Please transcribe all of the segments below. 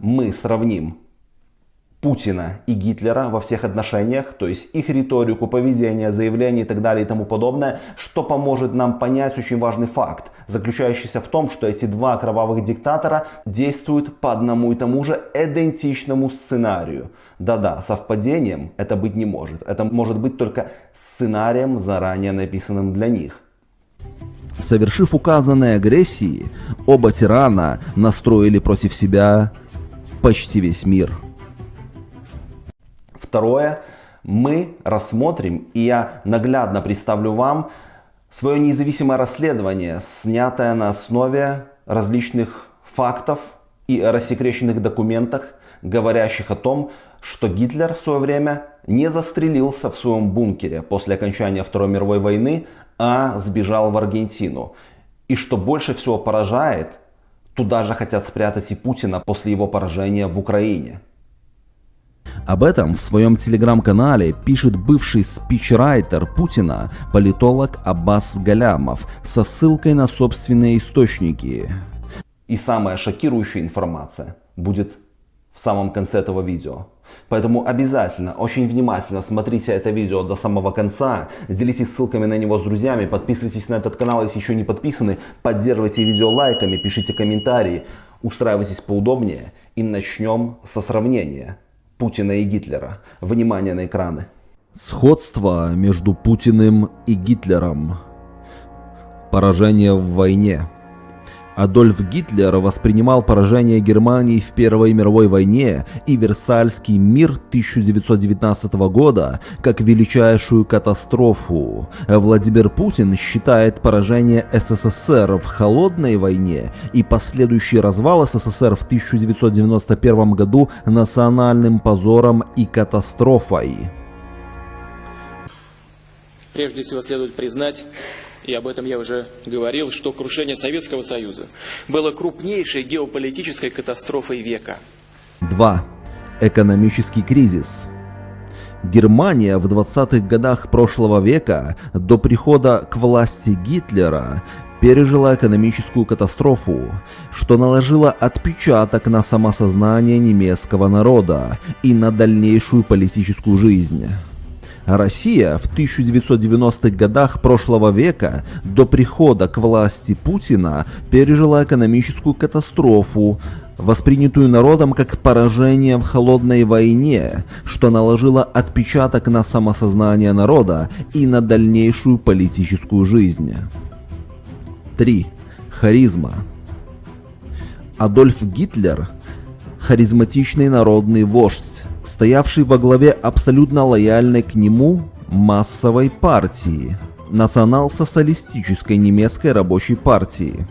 мы сравним Путина и Гитлера во всех отношениях, то есть их риторику, поведение, заявления и так далее и тому подобное, что поможет нам понять очень важный факт, заключающийся в том, что эти два кровавых диктатора действуют по одному и тому же идентичному сценарию. Да-да, совпадением это быть не может. Это может быть только сценарием, заранее написанным для них. Совершив указанные агрессии, оба тирана настроили против себя почти весь мир. Второе, мы рассмотрим, и я наглядно представлю вам свое независимое расследование, снятое на основе различных фактов и рассекреченных документах, говорящих о том, что Гитлер в свое время не застрелился в своем бункере после окончания Второй мировой войны, а сбежал в Аргентину. И что больше всего поражает, туда же хотят спрятать и Путина после его поражения в Украине. Об этом в своем телеграм-канале пишет бывший спичрайтер Путина, политолог Аббас Галямов, со ссылкой на собственные источники. И самая шокирующая информация будет в самом конце этого видео. Поэтому обязательно, очень внимательно смотрите это видео до самого конца, делитесь ссылками на него с друзьями, подписывайтесь на этот канал, если еще не подписаны, поддерживайте видео лайками, пишите комментарии, устраивайтесь поудобнее и начнем со сравнения. Путина и Гитлера. Внимание на экраны. Сходство между Путиным и Гитлером. Поражение в войне. Адольф Гитлер воспринимал поражение Германии в Первой мировой войне и Версальский мир 1919 года как величайшую катастрофу. Владимир Путин считает поражение СССР в Холодной войне и последующий развал СССР в 1991 году национальным позором и катастрофой. Прежде всего следует признать, и об этом я уже говорил, что крушение Советского Союза было крупнейшей геополитической катастрофой века. 2. Экономический кризис. Германия в 20-х годах прошлого века до прихода к власти Гитлера пережила экономическую катастрофу, что наложило отпечаток на самосознание немецкого народа и на дальнейшую политическую жизнь. Россия в 1990-х годах прошлого века до прихода к власти Путина пережила экономическую катастрофу, воспринятую народом как поражение в холодной войне, что наложило отпечаток на самосознание народа и на дальнейшую политическую жизнь. 3. Харизма. Адольф Гитлер – харизматичный народный вождь, стоявший во главе абсолютно лояльной к нему массовой партии, национал-социалистической немецкой рабочей партии.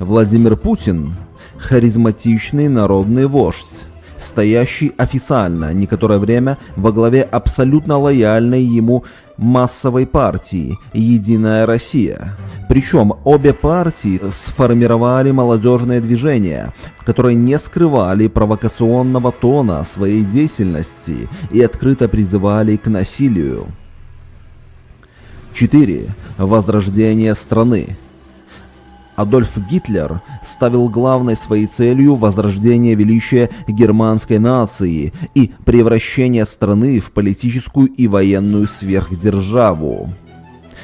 Владимир Путин – харизматичный народный вождь, стоящий официально некоторое время во главе абсолютно лояльной ему массовой партии «Единая Россия». Причем обе партии сформировали молодежное движение, которые не скрывали провокационного тона своей деятельности и открыто призывали к насилию. 4. Возрождение страны. Адольф Гитлер ставил главной своей целью возрождение величия германской нации и превращение страны в политическую и военную сверхдержаву.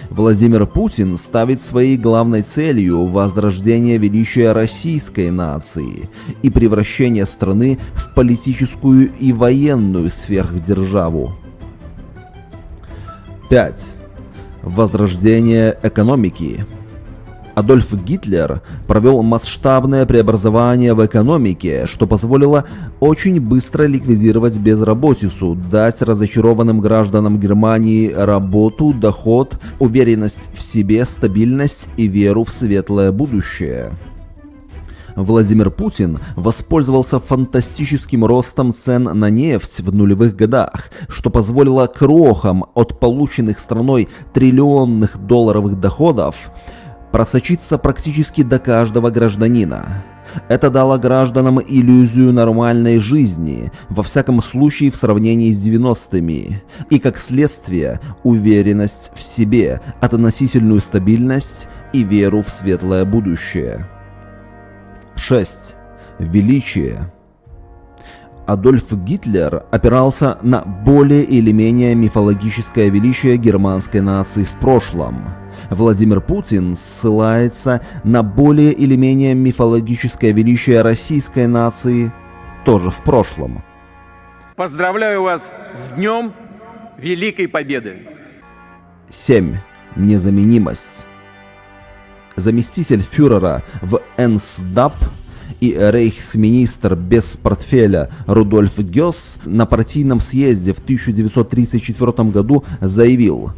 Владимир Путин ставит своей главной целью возрождение величия российской нации и превращение страны в политическую и военную сверхдержаву. 5. Возрождение экономики. Адольф Гитлер провел масштабное преобразование в экономике, что позволило очень быстро ликвидировать безработицу, дать разочарованным гражданам Германии работу, доход, уверенность в себе, стабильность и веру в светлое будущее. Владимир Путин воспользовался фантастическим ростом цен на нефть в нулевых годах, что позволило крохам от полученных страной триллионных долларовых доходов просочиться практически до каждого гражданина. Это дало гражданам иллюзию нормальной жизни, во всяком случае в сравнении с 90-ми, и как следствие уверенность в себе, относительную стабильность и веру в светлое будущее. 6. Величие. Адольф Гитлер опирался на более или менее мифологическое величие германской нации в прошлом. Владимир Путин ссылается на более или менее мифологическое величие российской нации тоже в прошлом. Поздравляю вас с Днем Великой Победы! 7. Незаменимость. Заместитель фюрера в НСДАП и рейхсминистр без портфеля Рудольф Гёс на партийном съезде в 1934 году заявил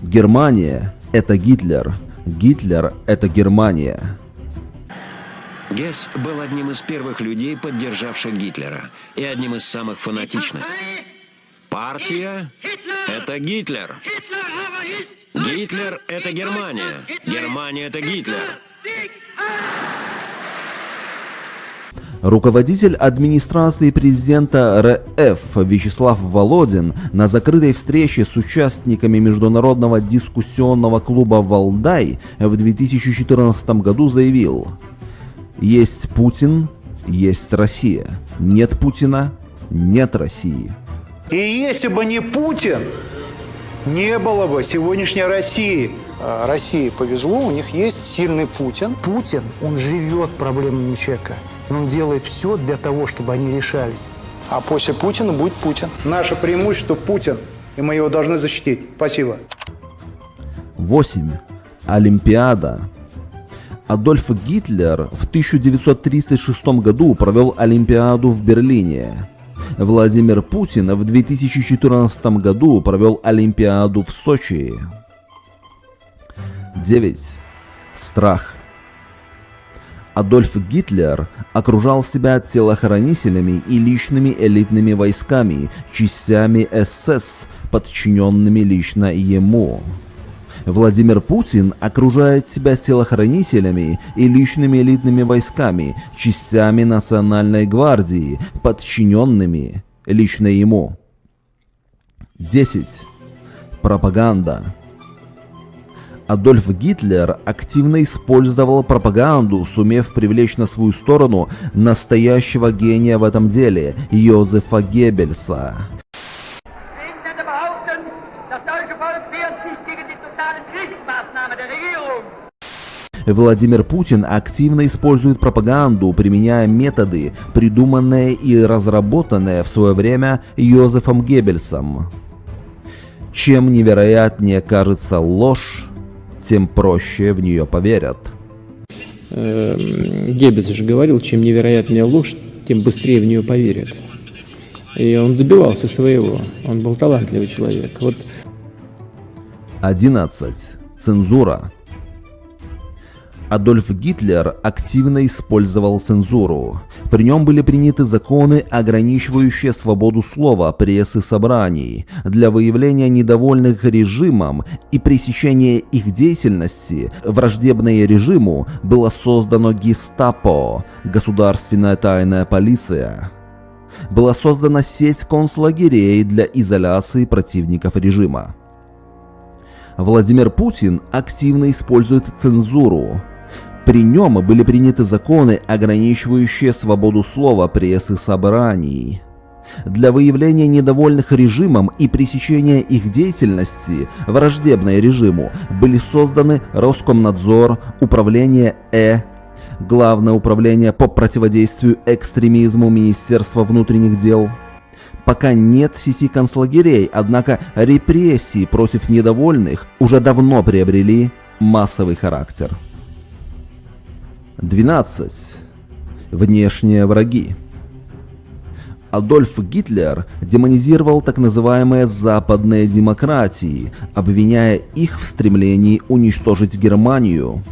«Германия – это Гитлер, Гитлер – это Германия». Гесс был одним из первых людей, поддержавших Гитлера, и одним из самых фанатичных. Партия – это Гитлер. Гитлер – это Германия. Германия – это Гитлер. Руководитель администрации президента РФ Вячеслав Володин на закрытой встрече с участниками международного дискуссионного клуба «Валдай» в 2014 году заявил «Есть Путин, есть Россия. Нет Путина, нет России». И если бы не Путин, не было бы сегодняшней России. А, России повезло, у них есть сильный Путин. Путин, он живет проблемами человека. И он делает все для того, чтобы они решались. А после Путина будет Путин. Наше преимущество Путин, и мы его должны защитить. Спасибо. 8. Олимпиада. Адольф Гитлер в 1936 году провел Олимпиаду в Берлине. Владимир Путин в 2014 году провел Олимпиаду в Сочи. 9. Страх. Адольф Гитлер окружал себя телохранителями и личными элитными войсками, частями СС, подчиненными лично ему. Владимир Путин окружает себя телохранителями и личными элитными войсками, частями Национальной гвардии, подчиненными лично ему. 10. Пропаганда. Адольф Гитлер активно использовал пропаганду, сумев привлечь на свою сторону настоящего гения в этом деле – Йозефа Геббельса. Владимир Путин активно использует пропаганду, применяя методы, придуманные и разработанные в свое время Йозефом Геббельсом. Чем невероятнее кажется ложь, тем проще в нее поверят. Эм, Геббельс же говорил, чем невероятнее ложь, тем быстрее в нее поверят. И он добивался своего. Он был талантливый человек. Вот 11. Цензура. Адольф Гитлер активно использовал цензуру. При нем были приняты законы, ограничивающие свободу слова, прессы, собраний. Для выявления недовольных режимом и пресечения их деятельности, враждебной режиму, было создано гестапо, государственная тайная полиция. Была создана сеть концлагерей для изоляции противников режима. Владимир Путин активно использует цензуру. При нем были приняты законы, ограничивающие свободу слова, прессы, собраний. Для выявления недовольных режимом и пресечения их деятельности, враждебной режиму, были созданы Роскомнадзор, Управление Э, Главное управление по противодействию экстремизму Министерства внутренних дел. Пока нет сети концлагерей, однако репрессии против недовольных уже давно приобрели массовый характер. 12. Внешние враги. Адольф Гитлер демонизировал так называемые западные демократии, обвиняя их в стремлении уничтожить Германию.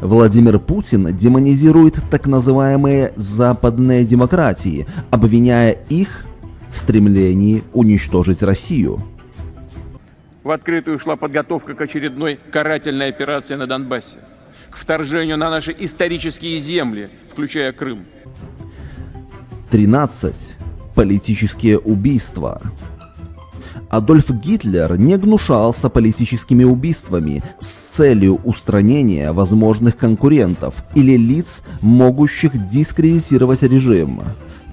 Владимир Путин демонизирует так называемые западные демократии, обвиняя их в стремлении уничтожить Россию. В открытую шла подготовка к очередной карательной операции на Донбассе, к вторжению на наши исторические земли, включая Крым. 13. Политические убийства. Адольф Гитлер не гнушался политическими убийствами с целью устранения возможных конкурентов или лиц, могущих дискредитировать режим.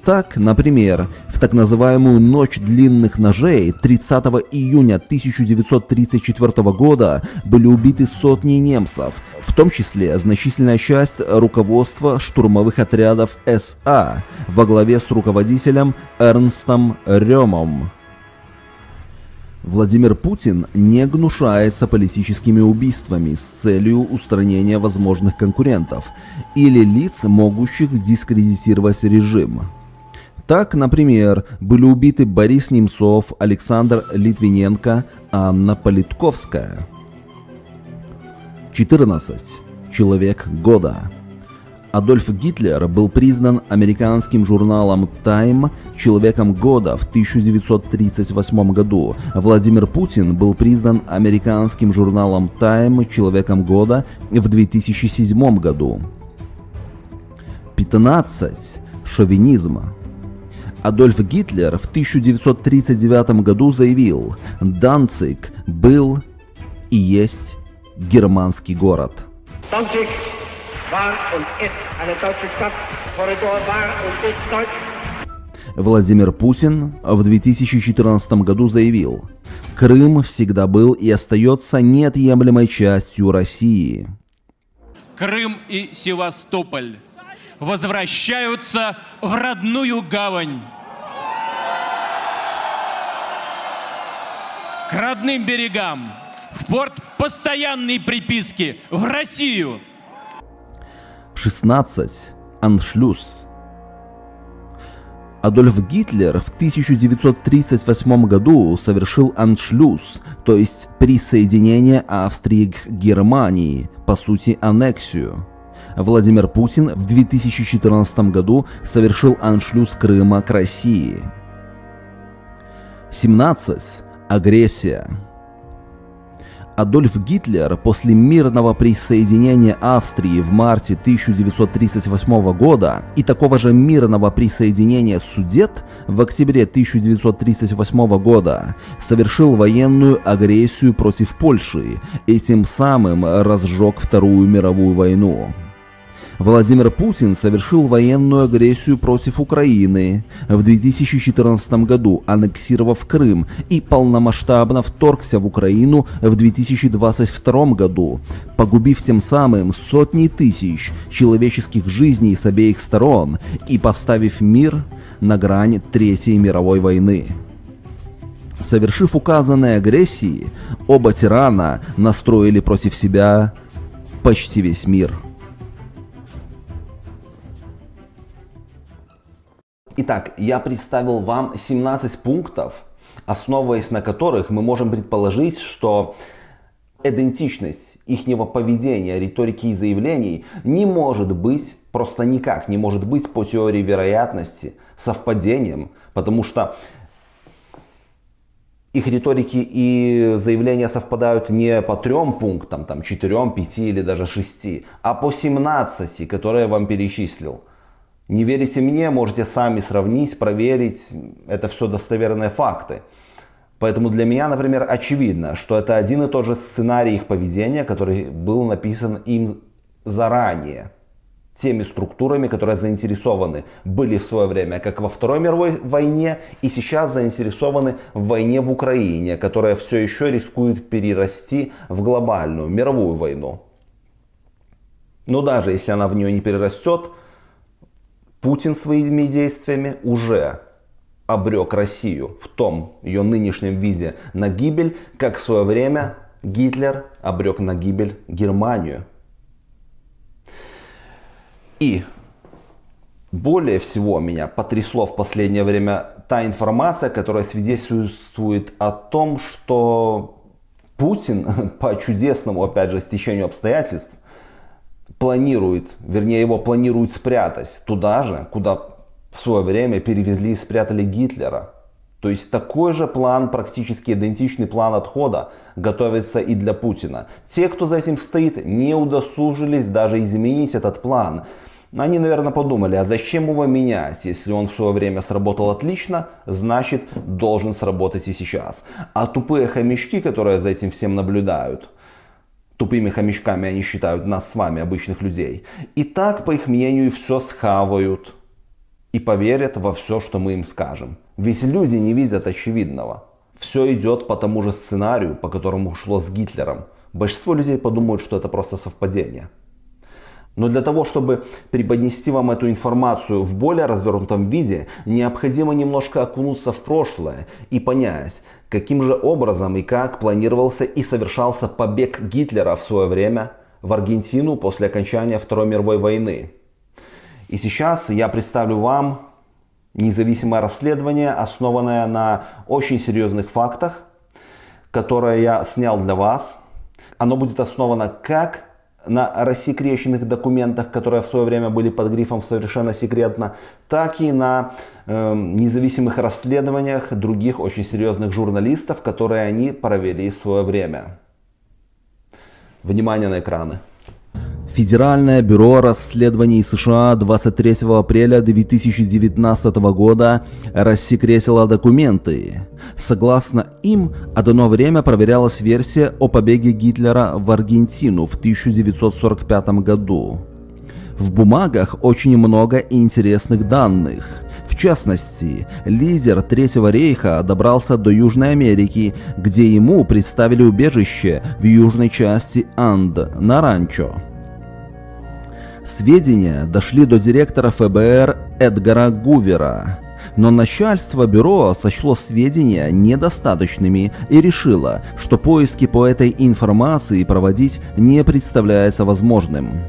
Так, например, в так называемую «Ночь длинных ножей» 30 июня 1934 года были убиты сотни немцев, в том числе значительная часть руководства штурмовых отрядов СА во главе с руководителем Эрнстом Рёмом. Владимир Путин не гнушается политическими убийствами с целью устранения возможных конкурентов или лиц, могущих дискредитировать режим. Так, например, были убиты Борис Немцов, Александр Литвиненко, Анна Политковская. 14. Человек года. Адольф Гитлер был признан американским журналом Time человеком года в 1938 году. Владимир Путин был признан американским журналом Time человеком года в 2007 году. 15. Шовинизм. Адольф Гитлер в 1939 году заявил, Данциг был и есть германский город. Владимир Путин в 2014 году заявил, Крым всегда был и остается неотъемлемой частью России. Крым и Севастополь возвращаются в родную гавань. К родным берегам, в порт постоянной приписки, в Россию. 16. Аншлюз. Адольф Гитлер в 1938 году совершил аншлюз, то есть присоединение Австрии к Германии, по сути аннексию. Владимир Путин в 2014 году совершил аншлюз Крыма к России. 17. Агрессия. Адольф Гитлер после мирного присоединения Австрии в марте 1938 года и такого же мирного присоединения Судет в октябре 1938 года совершил военную агрессию против Польши и тем самым разжег Вторую мировую войну. Владимир Путин совершил военную агрессию против Украины в 2014 году, аннексировав Крым и полномасштабно вторгся в Украину в 2022 году, погубив тем самым сотни тысяч человеческих жизней с обеих сторон и поставив мир на грань Третьей мировой войны. Совершив указанные агрессии, оба тирана настроили против себя почти весь мир. Итак, я представил вам 17 пунктов, основываясь на которых мы можем предположить, что идентичность ихнего поведения, риторики и заявлений не может быть, просто никак не может быть по теории вероятности совпадением, потому что их риторики и заявления совпадают не по трем пунктам, там, четырем, пяти или даже шести, а по 17, которые я вам перечислил. Не верите мне, можете сами сравнить, проверить. Это все достоверные факты. Поэтому для меня, например, очевидно, что это один и тот же сценарий их поведения, который был написан им заранее. Теми структурами, которые заинтересованы были в свое время как во Второй мировой войне и сейчас заинтересованы в войне в Украине, которая все еще рискует перерасти в глобальную мировую войну. Но даже если она в нее не перерастет, Путин своими действиями уже обрек Россию в том ее нынешнем виде на гибель, как в свое время Гитлер обрек на гибель Германию. И более всего меня потрясло в последнее время та информация, которая свидетельствует о том, что Путин по чудесному, опять же, стечению обстоятельств планирует, вернее его планируют спрятать туда же, куда в свое время перевезли и спрятали Гитлера. То есть такой же план, практически идентичный план отхода, готовится и для Путина. Те, кто за этим стоит, не удосужились даже изменить этот план. Они, наверное, подумали, а зачем его менять? Если он в свое время сработал отлично, значит должен сработать и сейчас. А тупые хомячки, которые за этим всем наблюдают, Тупыми хомячками они считают нас с вами, обычных людей. И так, по их мнению, все схавают. и поверят во все, что мы им скажем. Ведь люди не видят очевидного. Все идет по тому же сценарию, по которому шло с Гитлером. Большинство людей подумают, что это просто совпадение. Но для того, чтобы преподнести вам эту информацию в более развернутом виде, необходимо немножко окунуться в прошлое и понять, каким же образом и как планировался и совершался побег Гитлера в свое время в Аргентину после окончания Второй мировой войны. И сейчас я представлю вам независимое расследование, основанное на очень серьезных фактах, которое я снял для вас. Оно будет основано как на рассекреченных документах, которые в свое время были под грифом совершенно секретно, так и на э, независимых расследованиях других очень серьезных журналистов, которые они провели в свое время. Внимание на экраны. Федеральное бюро расследований США 23 апреля 2019 года рассекретило документы. Согласно им, одно время проверялась версия о побеге Гитлера в Аргентину в 1945 году. В бумагах очень много интересных данных. В частности, лидер Третьего рейха добрался до Южной Америки, где ему представили убежище в южной части Анд на ранчо. Сведения дошли до директора ФБР Эдгара Гувера, но начальство бюро сочло сведения недостаточными и решило, что поиски по этой информации проводить не представляется возможным.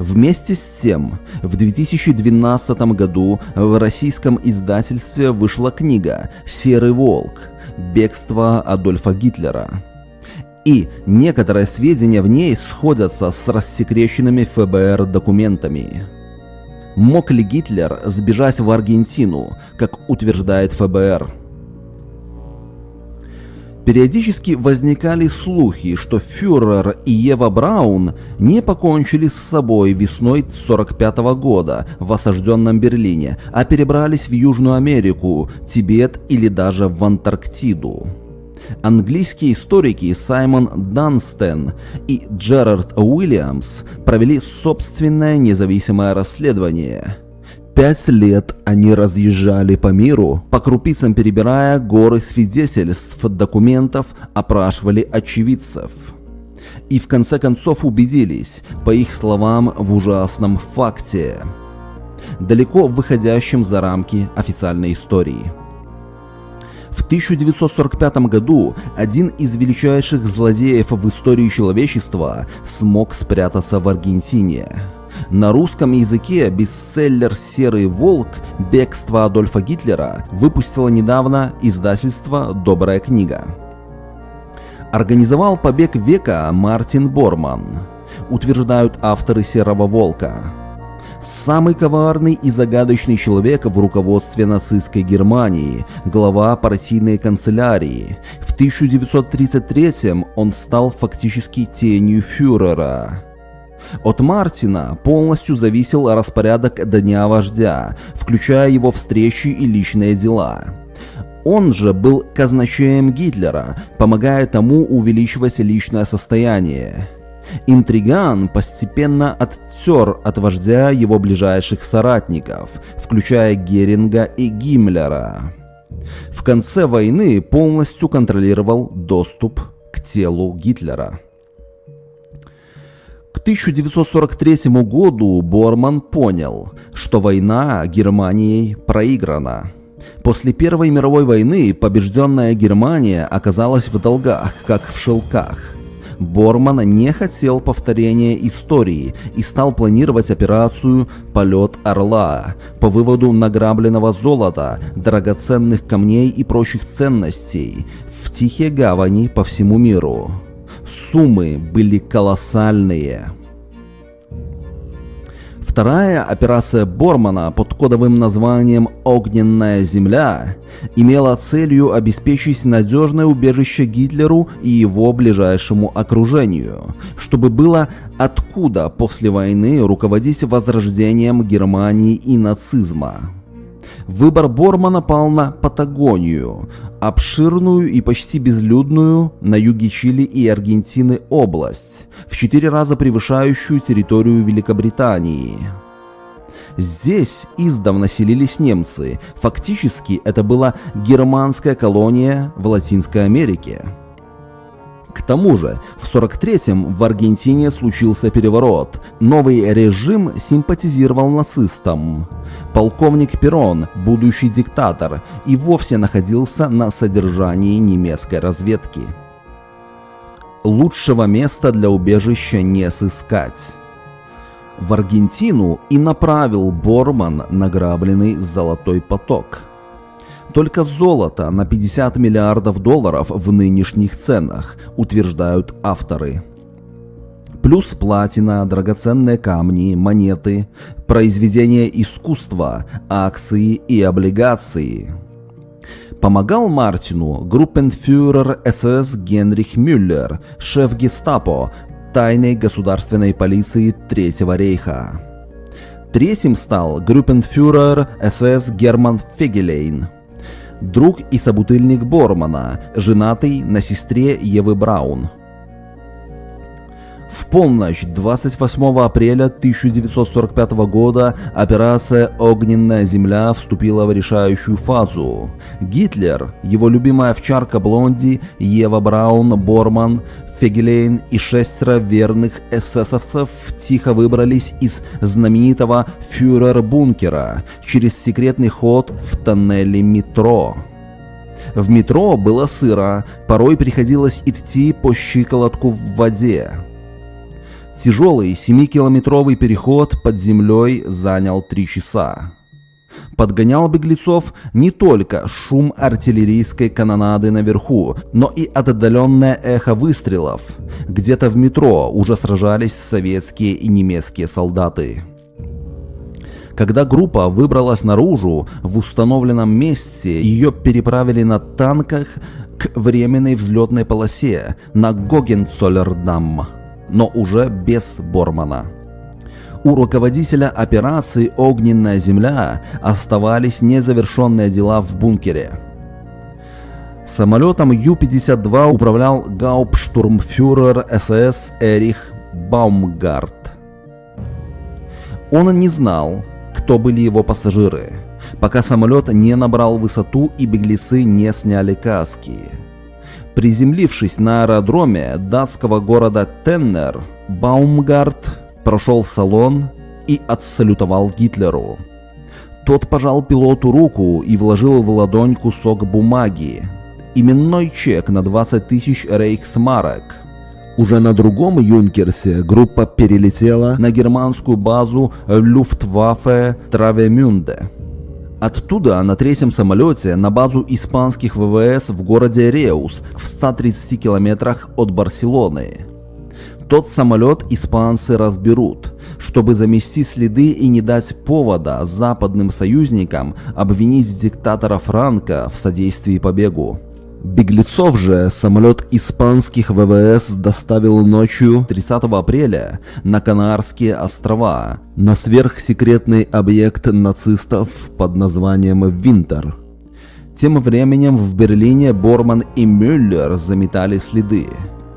Вместе с тем, в 2012 году в российском издательстве вышла книга «Серый волк. Бегство Адольфа Гитлера». И некоторые сведения в ней сходятся с рассекреченными ФБР документами. Мог ли Гитлер сбежать в Аргентину, как утверждает ФБР? Периодически возникали слухи, что фюрер и Ева Браун не покончили с собой весной 1945 года в осажденном Берлине, а перебрались в Южную Америку, Тибет или даже в Антарктиду. Английские историки Саймон Данстен и Джерард Уильямс провели собственное независимое расследование. Пять лет они разъезжали по миру, по крупицам перебирая горы свидетельств, документов, опрашивали очевидцев. И в конце концов убедились, по их словам, в ужасном факте, далеко выходящем за рамки официальной истории. В 1945 году один из величайших злодеев в истории человечества смог спрятаться в Аргентине. На русском языке бестселлер «Серый волк. Бегство Адольфа Гитлера» выпустило недавно издательство «Добрая книга». Организовал побег века Мартин Борман, утверждают авторы «Серого волка». Самый коварный и загадочный человек в руководстве нацистской Германии, глава партийной канцелярии. В 1933 он стал фактически тенью фюрера. От Мартина полностью зависел распорядок дня вождя, включая его встречи и личные дела. Он же был казначеем Гитлера, помогая тому увеличивать личное состояние. Интриган постепенно оттер от вождя его ближайших соратников, включая Геринга и Гиммлера. В конце войны полностью контролировал доступ к телу Гитлера. К 1943 году Борман понял, что война Германией проиграна. После Первой мировой войны побежденная Германия оказалась в долгах, как в шелках. Борман не хотел повторения истории и стал планировать операцию «Полет Орла» по выводу награбленного золота, драгоценных камней и прочих ценностей в тихие гавани по всему миру. Суммы были колоссальные. Вторая операция Бормана под кодовым названием «Огненная земля» имела целью обеспечить надежное убежище Гитлеру и его ближайшему окружению, чтобы было откуда после войны руководить возрождением Германии и нацизма. Выбор Бормана пал на Патагонию, обширную и почти безлюдную на юге Чили и Аргентины область, в четыре раза превышающую территорию Великобритании. Здесь издавна селились немцы. Фактически это была германская колония в Латинской Америке. К тому же, в 43-м в Аргентине случился переворот. Новый режим симпатизировал нацистам. Полковник Перрон, будущий диктатор, и вовсе находился на содержании немецкой разведки. Лучшего места для убежища не сыскать. В Аргентину и направил Борман награбленный «Золотой поток». Только золото на 50 миллиардов долларов в нынешних ценах, утверждают авторы. Плюс платина, драгоценные камни, монеты, произведения искусства, акции и облигации. Помогал Мартину группенфюрер СС Генрих Мюллер, шеф гестапо, тайной государственной полиции Третьего рейха. Третьим стал группенфюрер СС Герман Фегелейн, друг и собутыльник Бормана, женатый на сестре Евы Браун. В полночь 28 апреля 1945 года операция «Огненная земля» вступила в решающую фазу. Гитлер, его любимая овчарка Блонди, Ева Браун, Борман, Фегелейн и шестеро верных эсэсовцев тихо выбрались из знаменитого фюрер-бункера через секретный ход в тоннеле метро. В метро было сыро, порой приходилось идти по щиколотку в воде. Тяжелый 7-километровый переход под землей занял 3 часа. Подгонял беглецов не только шум артиллерийской канонады наверху, но и отдаленное эхо выстрелов. Где-то в метро уже сражались советские и немецкие солдаты. Когда группа выбралась наружу, в установленном месте ее переправили на танках к временной взлетной полосе на Гогенцоллердам но уже без Бормана. У руководителя операции «Огненная земля» оставались незавершенные дела в бункере. Самолетом Ю-52 управлял гауптштурмфюрер СС Эрих Баумгарт. Он не знал, кто были его пассажиры, пока самолет не набрал высоту и беглецы не сняли каски. Приземлившись на аэродроме датского города Теннер, Баумгарт прошел в салон и отсалютовал Гитлеру. Тот пожал пилоту руку и вложил в ладонь кусок бумаги. Именной чек на 20 тысяч рейхсмарок. Уже на другом Юнкерсе группа перелетела на германскую базу Люфтваффе Травемюнде. Оттуда на третьем самолете на базу испанских ВВС в городе Реус в 130 километрах от Барселоны. Тот самолет испанцы разберут, чтобы замести следы и не дать повода западным союзникам обвинить диктатора Франка в содействии побегу. Беглецов же самолет испанских ВВС доставил ночью 30 апреля на Канарские острова, на сверхсекретный объект нацистов под названием «Винтер». Тем временем в Берлине Борман и Мюллер заметали следы.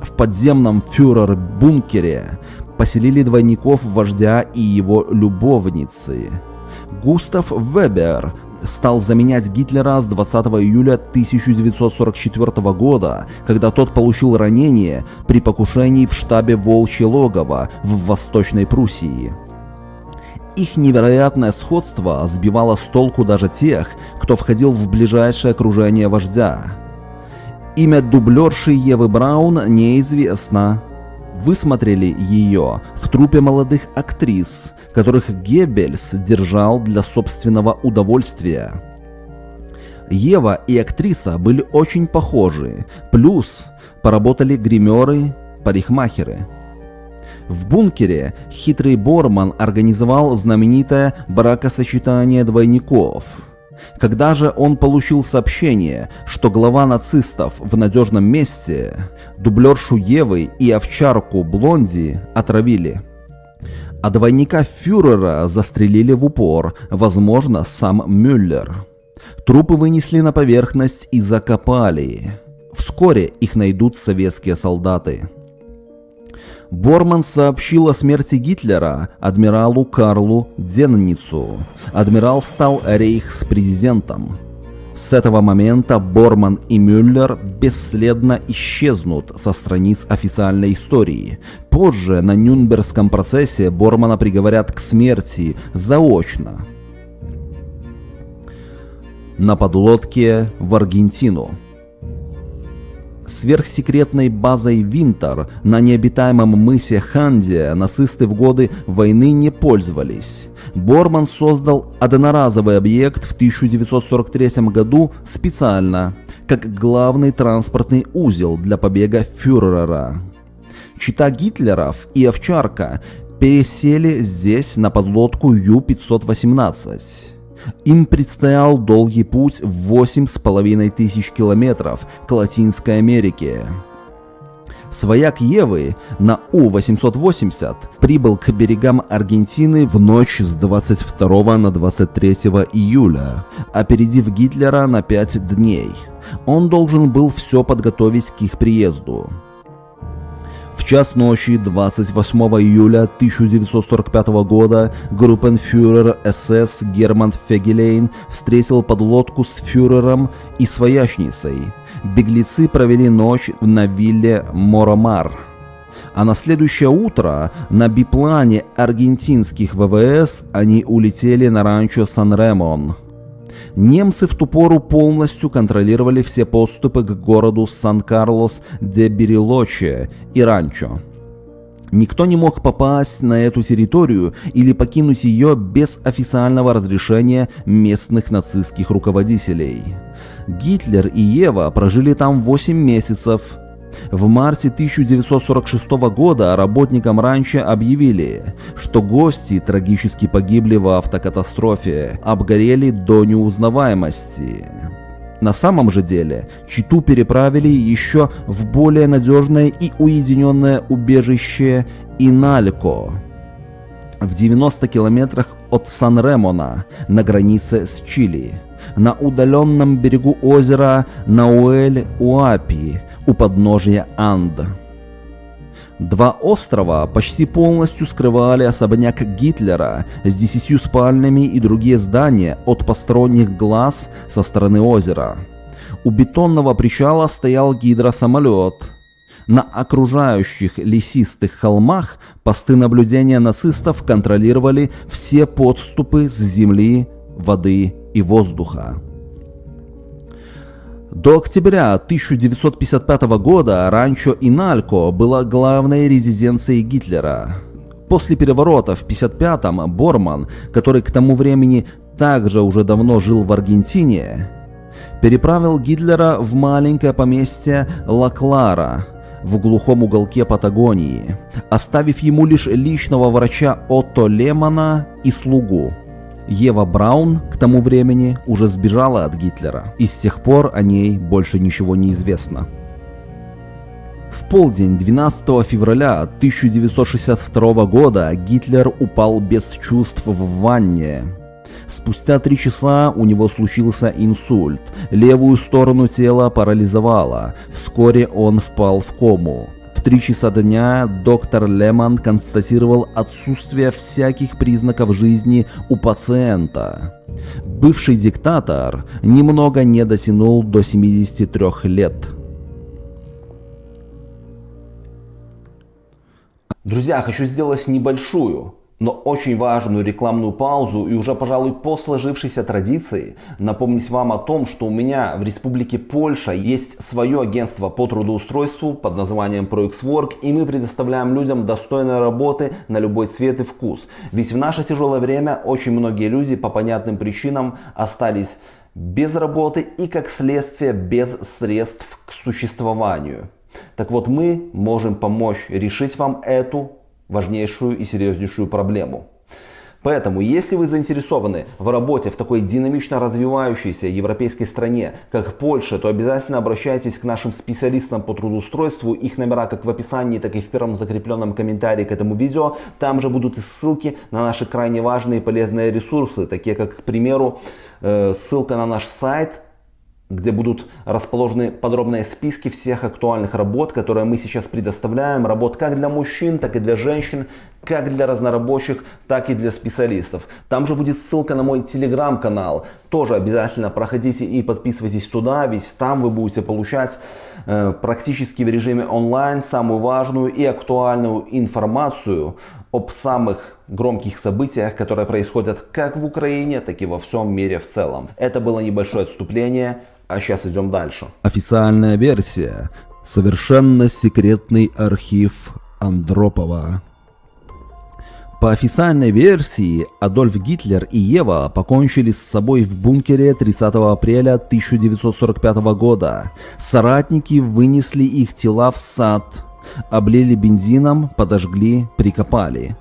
В подземном фюрер-бункере поселили двойников вождя и его любовницы. Густав Вебер стал заменять Гитлера с 20 июля 1944 года, когда тот получил ранение при покушении в штабе Волчье логово в Восточной Пруссии. Их невероятное сходство сбивало с толку даже тех, кто входил в ближайшее окружение вождя. Имя дублерши Евы Браун неизвестно, высмотрели ее в трупе молодых актрис, которых Геббельс держал для собственного удовольствия. Ева и актриса были очень похожи, плюс поработали гримеры, парикмахеры. В бункере хитрый Борман организовал знаменитое бракосочетание двойников – когда же он получил сообщение, что глава нацистов в надежном месте, дублершу Евы и овчарку Блонди отравили. А двойника фюрера застрелили в упор, возможно, сам Мюллер. Трупы вынесли на поверхность и закопали. Вскоре их найдут советские солдаты. Борман сообщил о смерти Гитлера адмиралу Карлу Денницу. Адмирал стал рейхспрезидентом. С этого момента Борман и Мюллер бесследно исчезнут со страниц официальной истории. Позже на Нюнбергском процессе Бормана приговорят к смерти заочно. На подлодке в Аргентину сверхсекретной базой Винтер на необитаемом мысе Ханди нацисты в годы войны не пользовались. Борман создал одноразовый объект в 1943 году специально, как главный транспортный узел для побега фюрера. Чита Гитлеров и Овчарка пересели здесь на подлодку Ю-518. Им предстоял долгий путь в восемь с половиной тысяч километров к Латинской Америке. Свояк Евы на У-880 прибыл к берегам Аргентины в ночь с 22 на 23 июля, опередив Гитлера на 5 дней. Он должен был все подготовить к их приезду. В час ночи 28 июля 1945 года группенфюрер СС Герман Фегелейн встретил подлодку с фюрером и своячницей. Беглецы провели ночь на вилле Моромар. А на следующее утро на биплане аргентинских ВВС они улетели на ранчо Сан-Ремон. Немцы в ту пору полностью контролировали все подступы к городу Сан-Карлос де Берилоче и Ранчо. Никто не мог попасть на эту территорию или покинуть ее без официального разрешения местных нацистских руководителей. Гитлер и Ева прожили там 8 месяцев, в марте 1946 года работникам ранчо объявили, что гости трагически погибли в автокатастрофе, обгорели до неузнаваемости. На самом же деле, Читу переправили еще в более надежное и уединенное убежище Иналько в 90 километрах от Сан-Ремона на границе с Чили на удаленном берегу озера Науэль-Уапи у подножия Анд. Два острова почти полностью скрывали особняк Гитлера с десятью спальнями и другие здания от посторонних глаз со стороны озера. У бетонного причала стоял гидросамолет. На окружающих лесистых холмах посты наблюдения нацистов контролировали все подступы с земли, воды и воздуха. До октября 1955 года ранчо Иналько была главной резиденцией Гитлера. После переворота в 1955-м Борман, который к тому времени также уже давно жил в Аргентине, переправил Гитлера в маленькое поместье Ла-Клара в глухом уголке Патагонии, оставив ему лишь личного врача Отто Лемана и слугу. Ева Браун к тому времени уже сбежала от Гитлера, и с тех пор о ней больше ничего не известно. В полдень 12 февраля 1962 года Гитлер упал без чувств в ванне. Спустя три часа у него случился инсульт, левую сторону тела парализовало, вскоре он впал в кому. В 3 часа дня доктор Лемон констатировал отсутствие всяких признаков жизни у пациента. Бывший диктатор немного не дотянул до 73 лет. Друзья, хочу сделать небольшую но очень важную рекламную паузу и уже, пожалуй, по сложившейся традиции напомнить вам о том, что у меня в Республике Польша есть свое агентство по трудоустройству под названием ProXWork и мы предоставляем людям достойной работы на любой цвет и вкус. Ведь в наше тяжелое время очень многие люди по понятным причинам остались без работы и как следствие без средств к существованию. Так вот мы можем помочь решить вам эту важнейшую и серьезнейшую проблему. Поэтому, если вы заинтересованы в работе в такой динамично развивающейся европейской стране, как Польша, то обязательно обращайтесь к нашим специалистам по трудоустройству. Их номера как в описании, так и в первом закрепленном комментарии к этому видео. Там же будут и ссылки на наши крайне важные и полезные ресурсы, такие как, к примеру, э, ссылка на наш сайт где будут расположены подробные списки всех актуальных работ, которые мы сейчас предоставляем. Работ как для мужчин, так и для женщин, как для разнорабочих, так и для специалистов. Там же будет ссылка на мой телеграм-канал. Тоже обязательно проходите и подписывайтесь туда, ведь там вы будете получать э, практически в режиме онлайн самую важную и актуальную информацию об самых громких событиях, которые происходят как в Украине, так и во всем мире в целом. Это было небольшое отступление. А сейчас идем дальше. Официальная версия. Совершенно секретный архив Андропова. По официальной версии, Адольф Гитлер и Ева покончили с собой в бункере 30 апреля 1945 года. Соратники вынесли их тела в сад, облили бензином, подожгли, прикопали.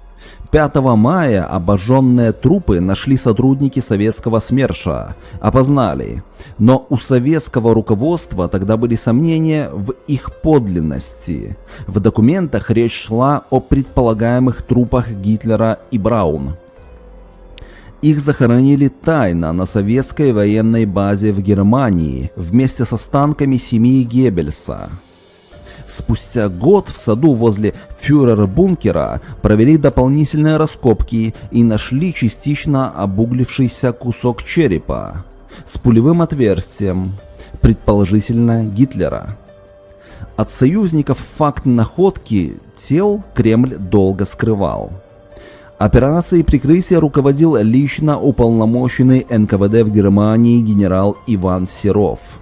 5 мая обожженные трупы нашли сотрудники советского СМЕРШа, опознали. Но у советского руководства тогда были сомнения в их подлинности. В документах речь шла о предполагаемых трупах Гитлера и Браун. Их захоронили тайно на советской военной базе в Германии вместе с останками семьи Геббельса. Спустя год в саду возле фюрер-бункера провели дополнительные раскопки и нашли частично обуглившийся кусок черепа с пулевым отверстием, предположительно Гитлера. От союзников факт находки тел Кремль долго скрывал. Операцией прикрытия руководил лично уполномоченный НКВД в Германии генерал Иван Серов.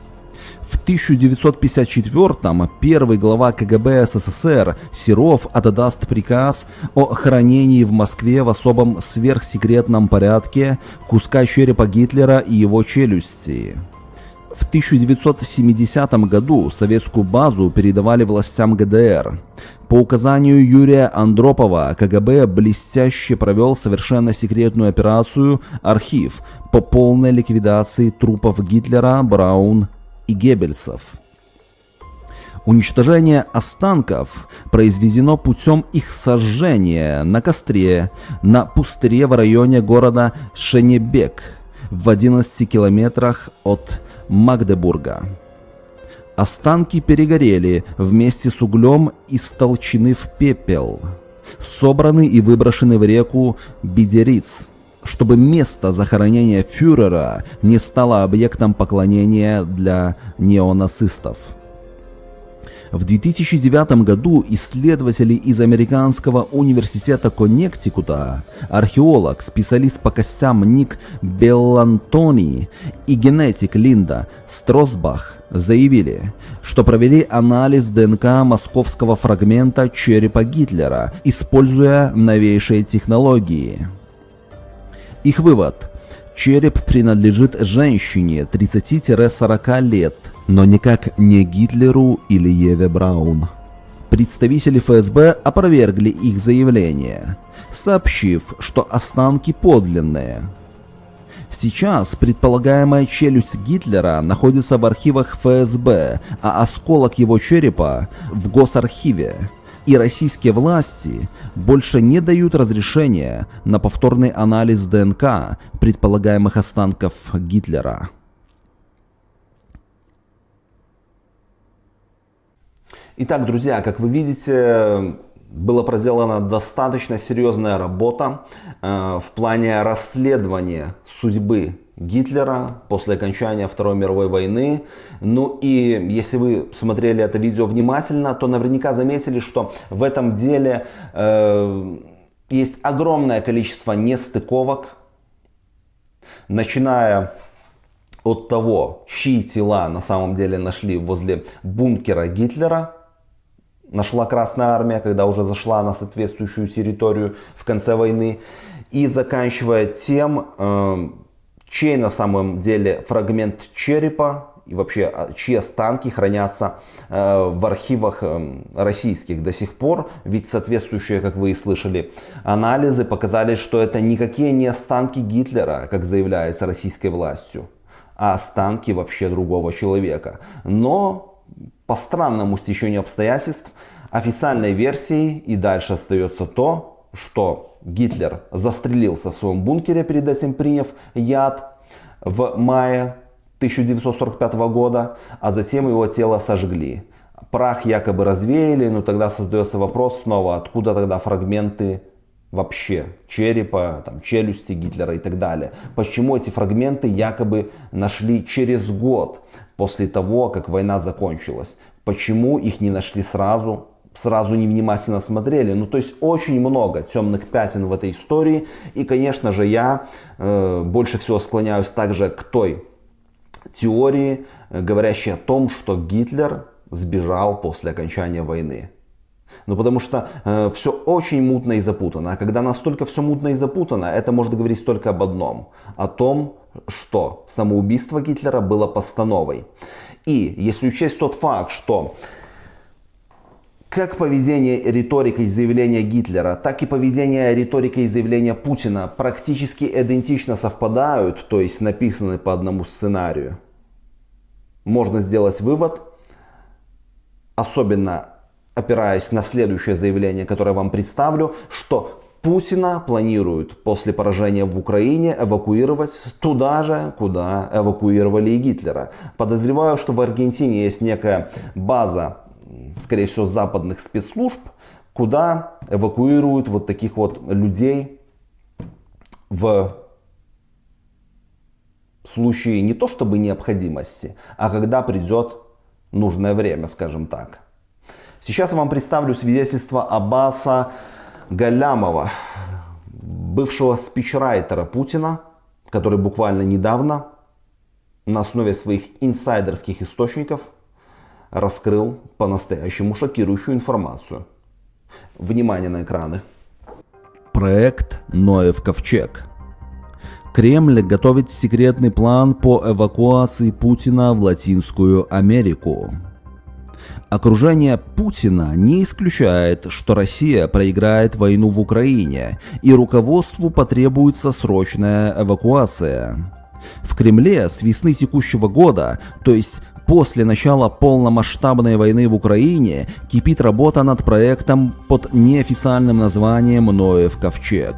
В 1954-м первый глава КГБ СССР Серов отдаст приказ о хранении в Москве в особом сверхсекретном порядке куска черепа Гитлера и его челюсти. В 1970 году советскую базу передавали властям ГДР. По указанию Юрия Андропова КГБ блестяще провел совершенно секретную операцию «Архив» по полной ликвидации трупов Гитлера, Браун и геббельцев. Уничтожение останков произведено путем их сожжения на костре на пустыре в районе города Шенебек в 11 километрах от Магдебурга. Останки перегорели вместе с углем и столчены в пепел, собраны и выброшены в реку Бедериц – чтобы место захоронения фюрера не стало объектом поклонения для неонацистов. В 2009 году исследователи из Американского университета Коннектикута, археолог, специалист по костям Ник Беллантони и генетик Линда Стросбах заявили, что провели анализ ДНК московского фрагмента черепа Гитлера, используя новейшие технологии. Их вывод. Череп принадлежит женщине 30-40 лет, но никак не Гитлеру или Еве Браун. Представители ФСБ опровергли их заявление, сообщив, что останки подлинные. Сейчас предполагаемая челюсть Гитлера находится в архивах ФСБ, а осколок его черепа в Госархиве и российские власти больше не дают разрешения на повторный анализ ДНК предполагаемых останков Гитлера. Итак, друзья, как вы видите, была проделана достаточно серьезная работа э, в плане расследования судьбы Гитлера после окончания Второй мировой войны. Ну и если вы смотрели это видео внимательно, то наверняка заметили, что в этом деле э, есть огромное количество нестыковок, начиная от того, чьи тела на самом деле нашли возле бункера Гитлера, нашла Красная Армия, когда уже зашла на соответствующую территорию в конце войны, и заканчивая тем, э, чей на самом деле фрагмент черепа и вообще а, чьи останки хранятся э, в архивах э, российских до сих пор. Ведь соответствующие, как вы и слышали, анализы показали, что это никакие не останки Гитлера, как заявляется российской властью, а останки вообще другого человека. Но по странному стечению обстоятельств официальной версией и дальше остается то, что Гитлер застрелился в своем бункере, перед этим приняв яд в мае 1945 года, а затем его тело сожгли. Прах якобы развеяли, но тогда создается вопрос снова, откуда тогда фрагменты вообще черепа, там, челюсти Гитлера и так далее. Почему эти фрагменты якобы нашли через год после того, как война закончилась? Почему их не нашли сразу? Сразу невнимательно смотрели. Ну, то есть очень много темных пятен в этой истории. И, конечно же, я э, больше всего склоняюсь также к той теории, э, говорящей о том, что Гитлер сбежал после окончания войны. Ну потому что э, все очень мутно и запутано. А когда настолько все мутно и запутано, это может говорить только об одном. О том, что самоубийство Гитлера было постановой. И если учесть тот факт, что как поведение, риторика и заявления Гитлера, так и поведение, риторика и заявления Путина практически идентично совпадают, то есть написаны по одному сценарию, можно сделать вывод, особенно опираясь на следующее заявление, которое я вам представлю, что Путина планируют после поражения в Украине эвакуировать туда же, куда эвакуировали и Гитлера. Подозреваю, что в Аргентине есть некая база, скорее всего, западных спецслужб, куда эвакуируют вот таких вот людей в случае не то чтобы необходимости, а когда придет нужное время, скажем так. Сейчас я вам представлю свидетельство Аббаса Галямова, бывшего спичрайтера Путина, который буквально недавно на основе своих инсайдерских источников раскрыл по-настоящему шокирующую информацию. Внимание на экраны. Проект Ноев Ковчег. Кремль готовит секретный план по эвакуации Путина в Латинскую Америку. Окружение Путина не исключает, что Россия проиграет войну в Украине, и руководству потребуется срочная эвакуация. В Кремле с весны текущего года, то есть после начала полномасштабной войны в Украине, кипит работа над проектом под неофициальным названием «Ноев ковчег».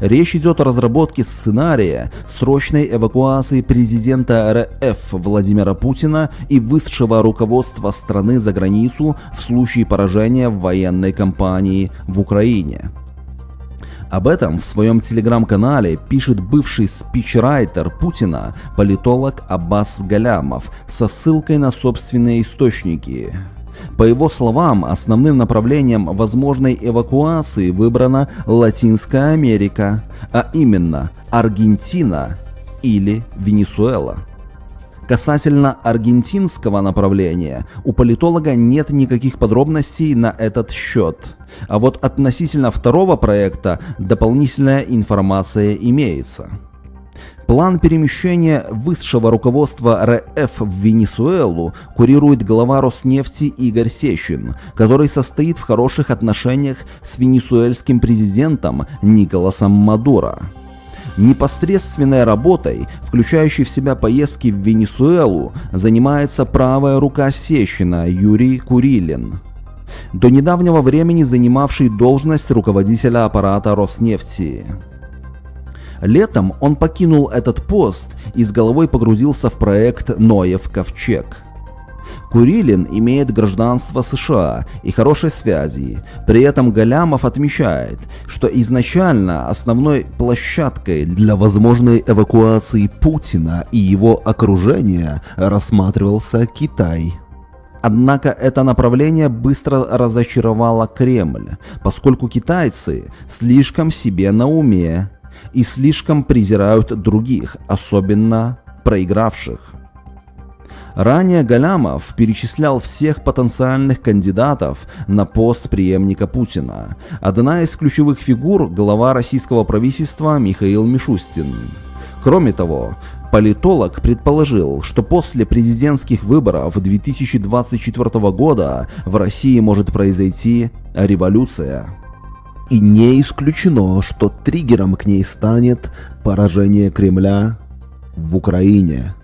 Речь идет о разработке сценария срочной эвакуации президента РФ Владимира Путина и высшего руководства страны за границу в случае поражения в военной кампании в Украине. Об этом в своем телеграм-канале пишет бывший спичрайтер Путина, политолог Аббас Галямов, со ссылкой на собственные источники. По его словам, основным направлением возможной эвакуации выбрана Латинская Америка, а именно Аргентина или Венесуэла. Касательно аргентинского направления, у политолога нет никаких подробностей на этот счет. А вот относительно второго проекта дополнительная информация имеется. План перемещения высшего руководства РФ в Венесуэлу курирует глава Роснефти Игорь Сещин, который состоит в хороших отношениях с венесуэльским президентом Николасом Мадуро. Непосредственной работой, включающей в себя поездки в Венесуэлу, занимается правая рука Сещина Юрий Курилин до недавнего времени занимавший должность руководителя аппарата Роснефти. Летом он покинул этот пост и с головой погрузился в проект «Ноев ковчег». Курилин имеет гражданство США и хорошие связи. При этом Галямов отмечает, что изначально основной площадкой для возможной эвакуации Путина и его окружения рассматривался Китай. Однако это направление быстро разочаровало Кремль, поскольку китайцы слишком себе на уме и слишком презирают других, особенно проигравших. Ранее Галямов перечислял всех потенциальных кандидатов на пост преемника Путина. Одна из ключевых фигур – глава российского правительства Михаил Мишустин. Кроме того, политолог предположил, что после президентских выборов 2024 года в России может произойти революция. И не исключено, что триггером к ней станет поражение Кремля в Украине.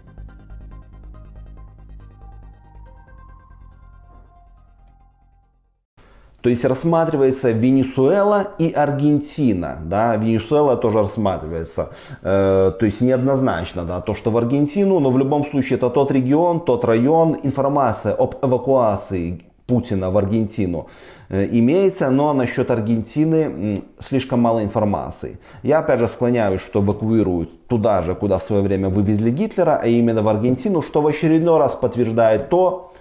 То есть рассматривается Венесуэла и Аргентина. Да? Венесуэла тоже рассматривается. Э, то есть неоднозначно да, то, что в Аргентину, но в любом случае это тот регион, тот район. Информация об эвакуации Путина в Аргентину э, имеется, но насчет Аргентины слишком мало информации. Я опять же склоняюсь, что эвакуируют туда же, куда в свое время вывезли Гитлера, а именно в Аргентину, что в очередной раз подтверждает то,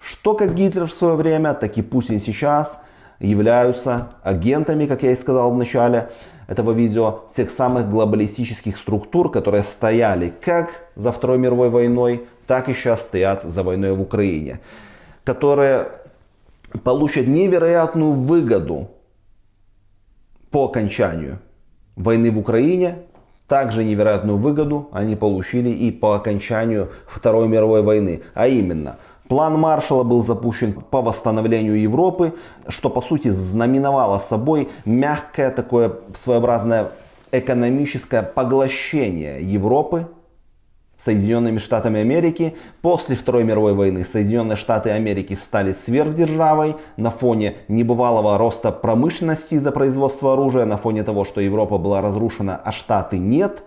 что как Гитлер в свое время, так и Путин сейчас являются агентами, как я и сказал в начале этого видео, тех самых глобалистических структур, которые стояли как за Второй мировой войной, так и сейчас стоят за войной в Украине, которые получат невероятную выгоду по окончанию войны в Украине, также невероятную выгоду они получили и по окончанию Второй мировой войны, а именно – План Маршалла был запущен по восстановлению Европы, что по сути знаменовало собой мягкое такое своеобразное экономическое поглощение Европы Соединенными Штатами Америки. После Второй мировой войны Соединенные Штаты Америки стали сверхдержавой на фоне небывалого роста промышленности из-за производства оружия, на фоне того, что Европа была разрушена, а Штаты нет.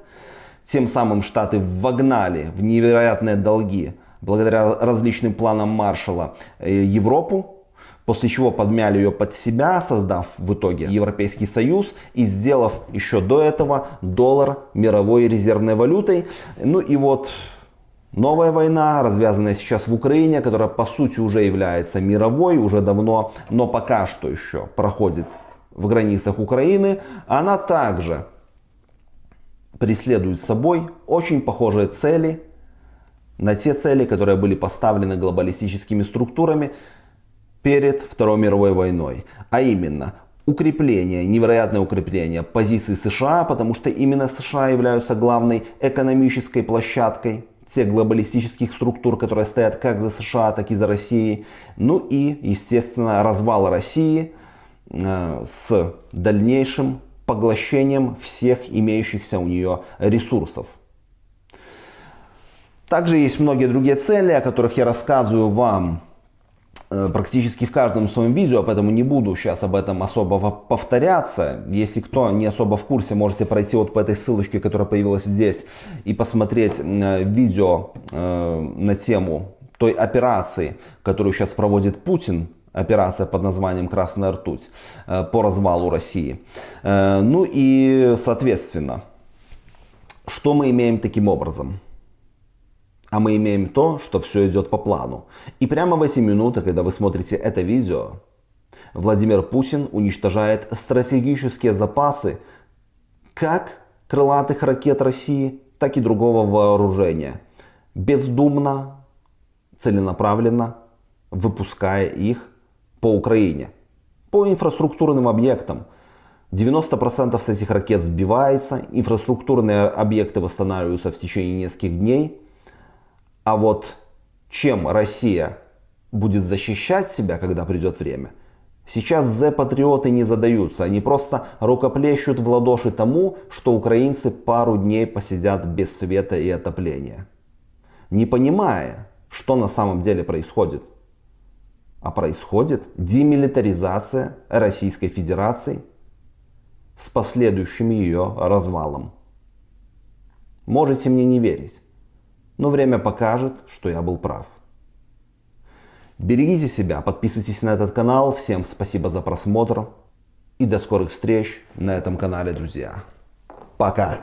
Тем самым Штаты вогнали в невероятные долги благодаря различным планам Маршала э, Европу, после чего подмяли ее под себя, создав в итоге Европейский Союз и сделав еще до этого доллар мировой резервной валютой. Ну и вот новая война, развязанная сейчас в Украине, которая по сути уже является мировой, уже давно, но пока что еще проходит в границах Украины, она также преследует собой очень похожие цели на те цели, которые были поставлены глобалистическими структурами перед Второй мировой войной. А именно, укрепление, невероятное укрепление позиций США, потому что именно США являются главной экономической площадкой тех глобалистических структур, которые стоят как за США, так и за Россией. Ну и, естественно, развал России э, с дальнейшим поглощением всех имеющихся у нее ресурсов. Также есть многие другие цели, о которых я рассказываю вам э, практически в каждом своем видео, поэтому не буду сейчас об этом особо повторяться. Если кто не особо в курсе, можете пройти вот по этой ссылочке, которая появилась здесь, и посмотреть э, видео э, на тему той операции, которую сейчас проводит Путин, операция под названием «Красная ртуть» по развалу России. Ну и, соответственно, что мы имеем таким образом? А мы имеем то, что все идет по плану. И прямо в эти минуты, когда вы смотрите это видео, Владимир Путин уничтожает стратегические запасы как крылатых ракет России, так и другого вооружения. Бездумно, целенаправленно выпуская их по Украине, по инфраструктурным объектам. 90% с этих ракет сбивается, инфраструктурные объекты восстанавливаются в течение нескольких дней. А вот чем Россия будет защищать себя, когда придет время, сейчас З-патриоты не задаются. Они просто рукоплещут в ладоши тому, что украинцы пару дней посидят без света и отопления. Не понимая, что на самом деле происходит. А происходит демилитаризация Российской Федерации с последующим ее развалом. Можете мне не верить но время покажет, что я был прав. Берегите себя, подписывайтесь на этот канал. Всем спасибо за просмотр и до скорых встреч на этом канале, друзья. Пока!